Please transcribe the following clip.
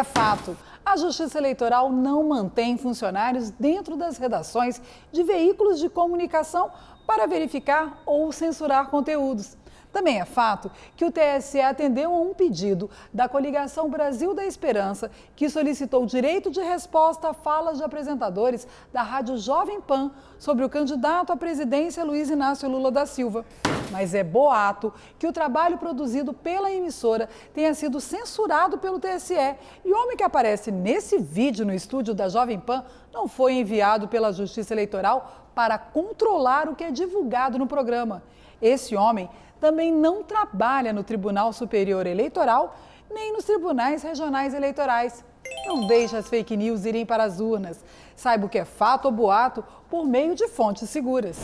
É fato. A Justiça Eleitoral não mantém funcionários dentro das redações de veículos de comunicação para verificar ou censurar conteúdos. Também é fato que o TSE atendeu a um pedido da coligação Brasil da Esperança, que solicitou direito de resposta a falas de apresentadores da Rádio Jovem Pan sobre o candidato à presidência Luiz Inácio Lula da Silva. Mas é boato que o trabalho produzido pela emissora tenha sido censurado pelo TSE e o homem que aparece nesse vídeo no estúdio da Jovem Pan não foi enviado pela Justiça Eleitoral para controlar o que é divulgado no programa. Esse homem também não trabalha no Tribunal Superior Eleitoral nem nos tribunais regionais eleitorais. Não deixe as fake news irem para as urnas. Saiba o que é fato ou boato por meio de fontes seguras.